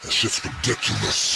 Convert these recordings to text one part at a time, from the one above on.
That shit's ridiculous.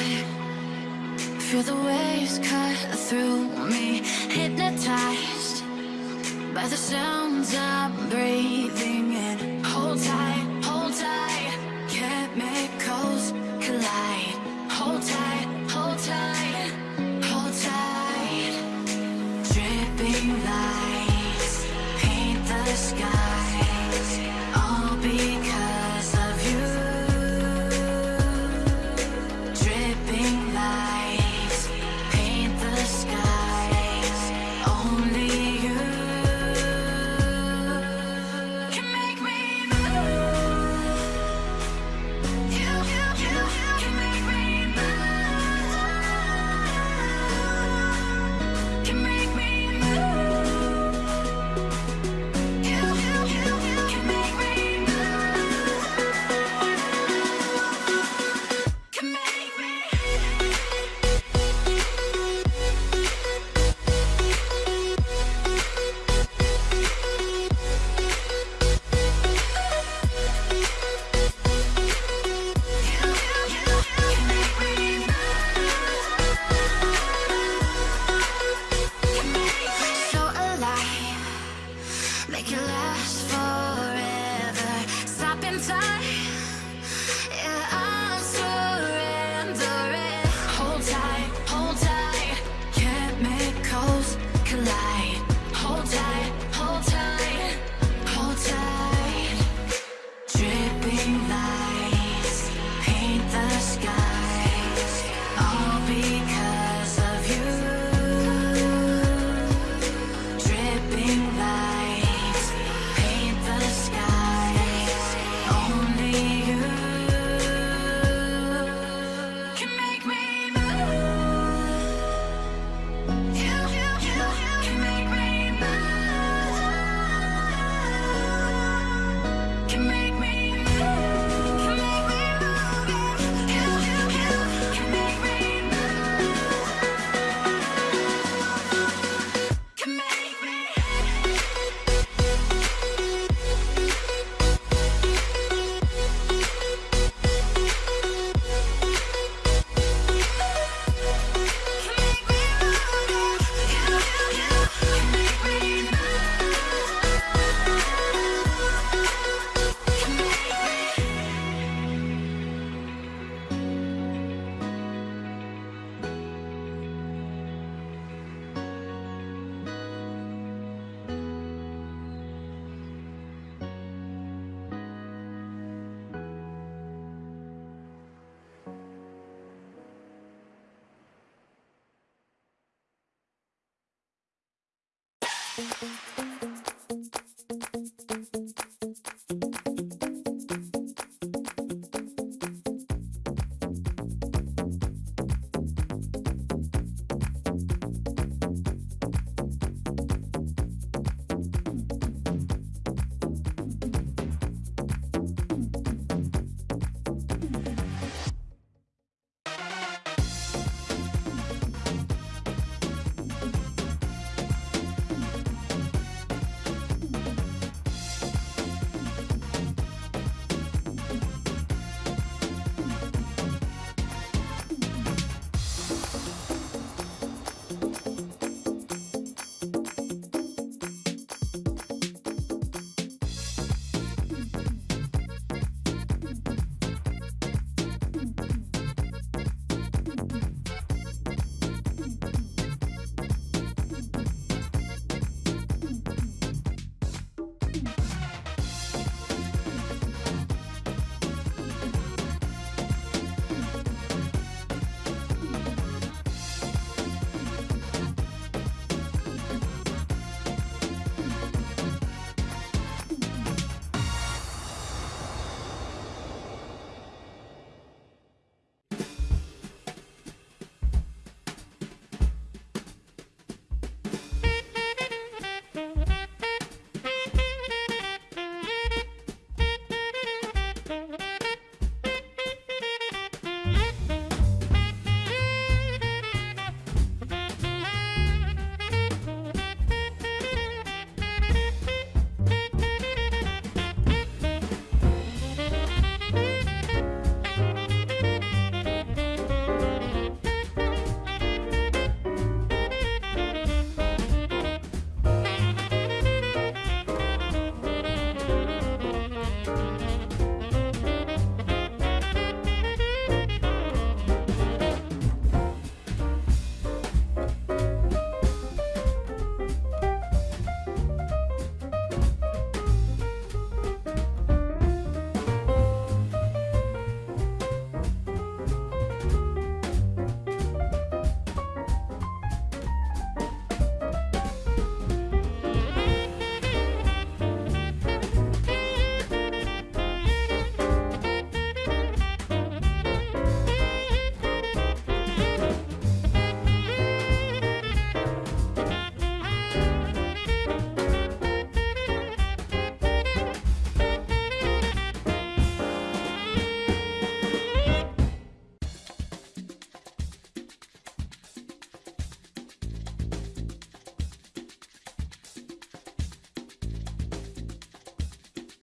tide Feel the waves cut through me Hypnotized by the sounds I'm breathing in. Hold tight, hold tight Chemicals collide. Hold tight, hold tight Hold tight. Dripping lights Paint the skies. I'll be